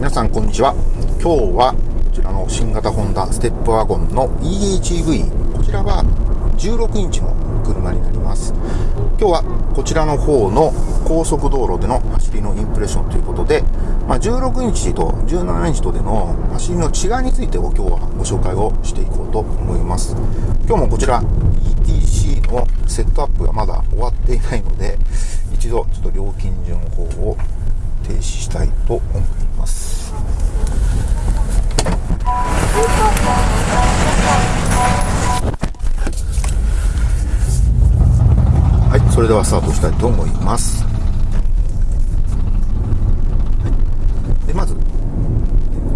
皆さんこんにちは。今日はこちらの新型ホンダステップワゴンの EHEV こちらは16インチの車になります。今日はこちらの方の高速道路での走りのインプレッションということで、まあ、16インチと17インチとでの走りの違いについてを今日はご紹介をしていこうと思います。今日もこちら ETC のセットアップがまだ終わっていないので一度ちょっと料金順法を停止したいと思います。はいそれではスタートしたいと思います、はい、でまずこ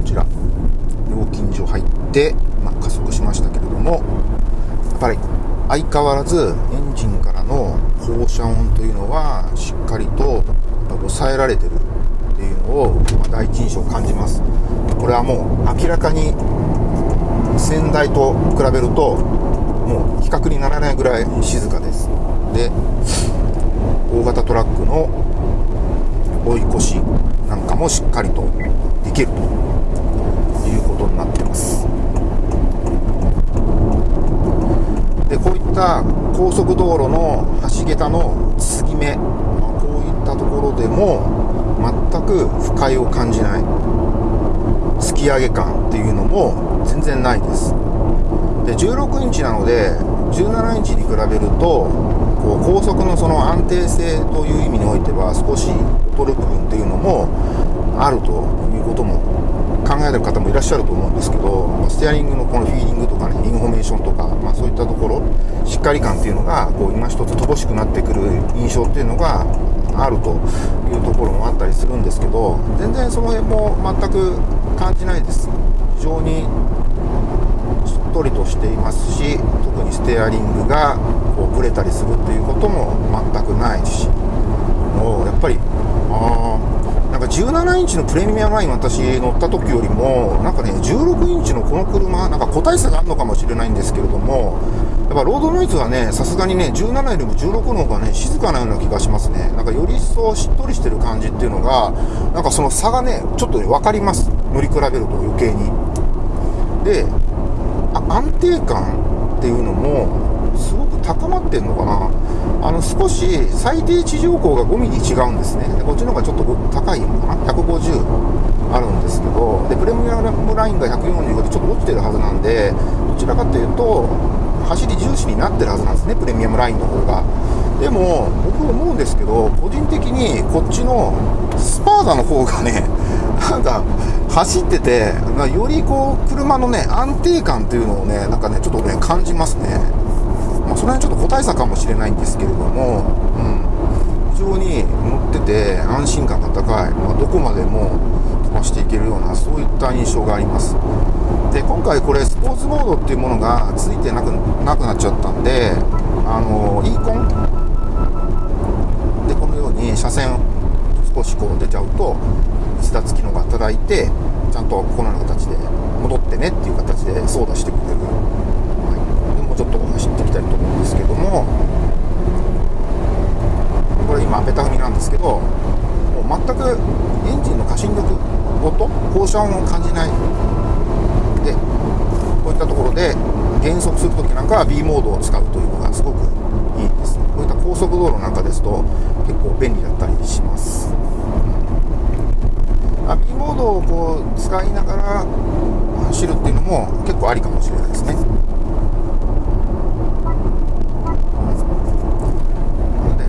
ちら。料金所入って、まあ、加速しましたけれどもやっぱり相変わらずエンジンからの放射音というのはしっかりと抑えられてるを、第一印象感じます。これはもう明らかに先代と比べるともう比較にならないぐらい静かです。で大型トラックの追い越しなんかもしっかりとできるということになってます。でこういった高速道路の橋桁の継ぎ目、こういったところでも全く不快を感じない。突き上げ感っていうのも全然ないです。で16インチなので17インチに比べるとこう高速のその安定性という意味においては少し劣る部分っていうのもあるということも考えてる方もいらっしゃると思うんですけどステアリングのこのフィーリングとかねインフォメーションとか、まあ、そういったところしっかり感っていうのがこう今一つ乏しくなってくる印象っていうのがあるというところもあったりするんですけど全然その辺も全く感じないです。非常にしっとりとしていますし特にステアリングがこうブレたりするっていうことも全くないしもうやっぱりあーなんか17インチのプレミアムライン私乗った時よりもなんかね16インチのこの車なんか個体差があるのかもしれないんですけれどもやっぱロードノイズはねさすがにね17よりも16の方がね静かなような気がしますね。なんかより一層しっとりしてる感じっていうのがなんかその差がねちょっとね分かります。乗り比べると余計に。で安定感っていうのもすごく高まってんのかな。あの少し最低地上高が5ミリ違うんですね。でこっちの方がちょっと高いのかな。150あるんですけど。でプレミアムラインが145でちょっと落ちてるはずなんでどちらかというと走り重視になってるはずなんですねプレミアムラインの方が。でも僕思うんですけど個人的にこっちのスパーダの方がねなんか走っててよりこう車のね安定感っていうのをねなんかねちょっとね感じますね。まあ、その辺ちょっと個体差かもしれないんですけれども、うん、非常に乗ってて安心感が高い、まあ、どこまでもばしていけるようなそういった印象があります。で今回これスポーツモードっていうものがついてなくなくなっちゃったんであの e コン？でこのように車線少しこう出ちゃうと逸脱機能が働いてちゃんとこのような形で戻ってねっていう形で操作してくれる、はい、でもうちょっと走っていきたいと思うんですけどもこれ今ベタ踏みなんですけどもう全くエンジンの過信力音放射音を感じない。でこういったところで減速するときなんかは B モードを使うというのがすごくいいです。こういった高速道路なんかですと結構便利だったりします。あ B モードをこう使いながら走るっていうのも結構ありかもしれないですね。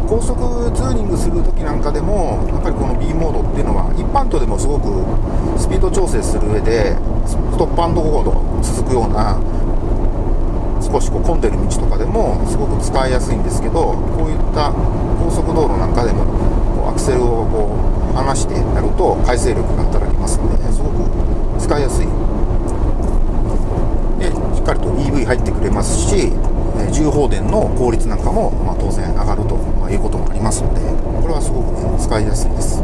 高速ツーリングするときなんかでもやっぱりこの B モードっていうのは一般道でもすごくスピード調整する上でストップアンドゴード続くような少しこう混んでる道とかでもすごく使いやすいんですけどこういった高速道路なんかでもこうアクセルをこう離してやると回制力が働きますのですごく使いやすい。でしっかりと EV 入ってくれますし重放電の効率なんかも、ま、当然上がるということもありますのでこれはすごく、ね、使いやすいです、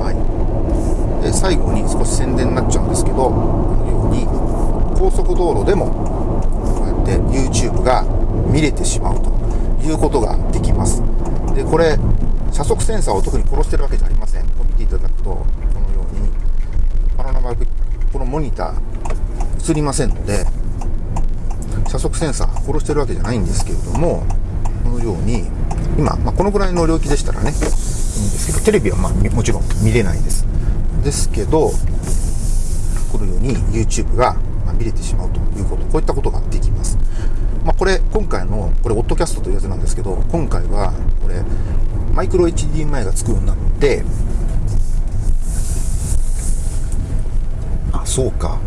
はい、で最後に少し宣伝になっちゃうんですけどこのように高速道路でもこうやって YouTube が見れてしまうということができます。でこれ車速センサーを特に殺してるわけじゃありません。見ていただくとこのようにパノラマこのモニター映りませんので車速センサー殺してるわけじゃないんですけれどもこのように今、まあ、このぐらいの領域でしたらねいいんですけどテレビはまあもちろん見れないです。ですけどこのように YouTube が見れてしまうということこういったことができますまあ、これ、今回の、これ、オットキャストというやつなんですけど、今回は、これ、マイクロ HDMI がつくようになって、あ、そうか。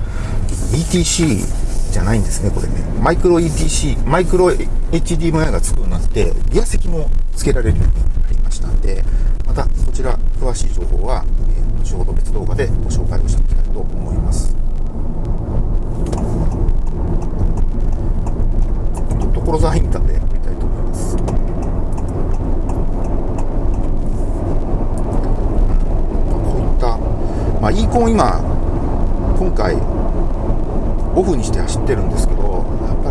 ETC じゃないんですね、これね。マイクロ ETC、マイクロ HDMI がつくようになって、ギア席もつけられるようになりましたんで、また、こちら、詳しい情報は、えー、後ほど別動画でご紹介をしていきたいと思います。所沢インターでやりたいと思います。こういった、まあ、イーコン今、今回、オフにして走ってるんですけど、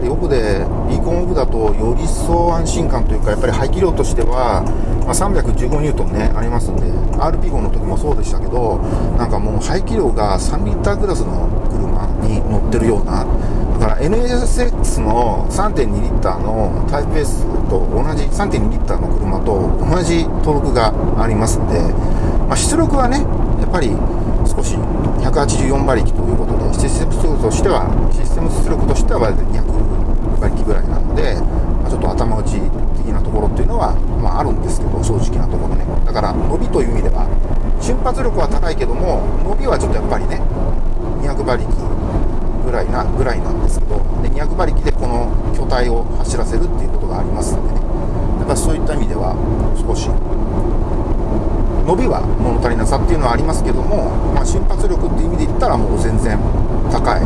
りオフで、イーコンオフだとより一層安心感というか、やっぱり排気量としては、まあ、315ニュートンね、ありますんで、RP5 の時もそうでしたけど、なんかもう排気量が3リッタークラスの車に乗ってるような、だから NSX の3.2リッターのタイプ S と同じ3.2リッターの車と同じトルクがありますんで、まあ、出力はねやっぱり少し184馬力ということでシステム出力としてはシステム出力としては200馬力ぐらいなので、まあ、ちょっと頭打ち的なところっていうのは、まあ、あるんですけど正直なところね。だから伸びという意味では瞬発力は高いけども伸びはちょっとやっぱりね200馬力ぐらいなぐらいなんですけどで200馬力でこの巨体を走らせるっていうことがありますんでね。だからそういった意味では少し伸びは物足りなさっていうのはありますけども、まあ、瞬発力っていう意味で言ったらもう全然高い。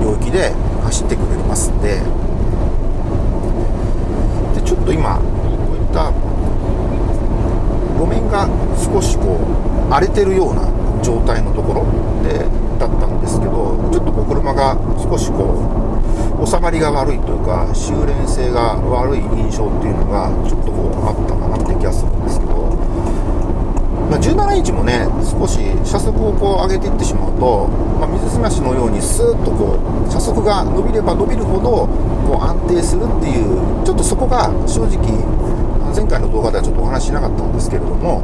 領域で走ってくれますんで。でちょっと今こういった路面が少しこう荒れてるような状態のところでだったんですけどちょっとこう車が少しこう収まりが悪いというか修練性が悪い印象っていうのがちょっとこうあったかなって気がするんですけど、まあ、17インチもね少し車速をこう上げていってしまうと、まあ、水すましのようにスーッとこう車速が伸びれば伸びるほどこう安定するっていうちょっとそこが正直前回の動画ではちょっとお話しなかったんですけれども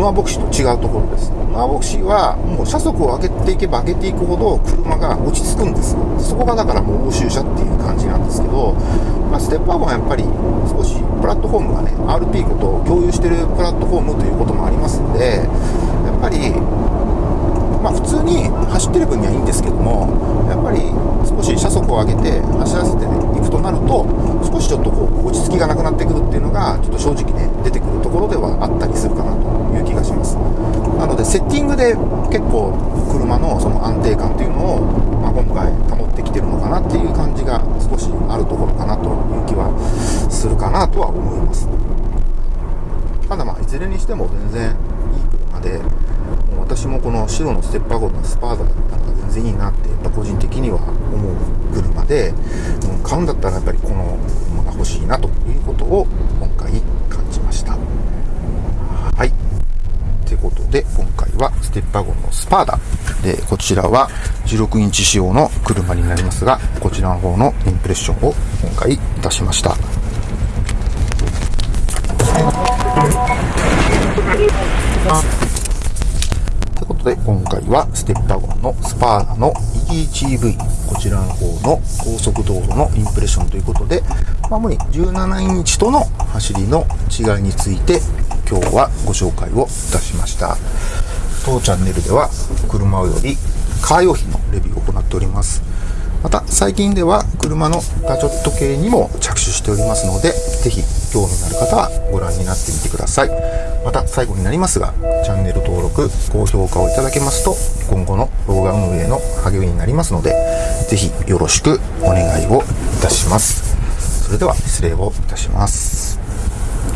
ノアボクシーと違うところです。ノアボクシーはもう車速を上げていけば上げていくほど車が落ち着くんですよ。そこがだからもう欧州車っていう感じなんですけど、まあ、ステップアップはやっぱり少しプラットフォームがね、RP5 と共有してるプラットフォームということもありますんで、やっぱりまあ、普通に走ってる分にはいいんですけどもやっぱり少し車速を上げて走らせていくとなると少しちょっとこう落ち着きがなくなってくるっていうのがちょっと正直ね出てくるところではあったりするかなとます。なのでセッティングで結構車のその安定感というのを、まあ、今回保ってきてるのかなっていう感じが少しあるところかなという気はするかなとは思います。ただまあいずれにしても全然いい車でも私もこの白のステップワゴンのスパーダだったら全然いいなってやっぱ個人的には思う車で、うん、買うんだったらやっぱりこの車が欲しいなということを今回感じましたはいということで今回はステップワゴンのスパーダ。でこちらは16インチ仕様の車になりますがこちらの方のインプレッションを今回いたしました。ということで、今回はステップワゴンのスパーダの EGV、こちらの方の高速道路のインプレッションということで、主に17インチとの走りの違いについて今日はご紹介をいたしました。当チャンネルでは車よりカー用品のレビューを行っております。また最近では車のガジェット系にも着手しておりますので、ぜひ興味のある方はご覧になってみてください。また最後になりますが、チャンネル登録、高評価をいただけますと、今後の動画運営の励みになりますので、ぜひよろしくお願いをいたします。それでは失礼をいたします。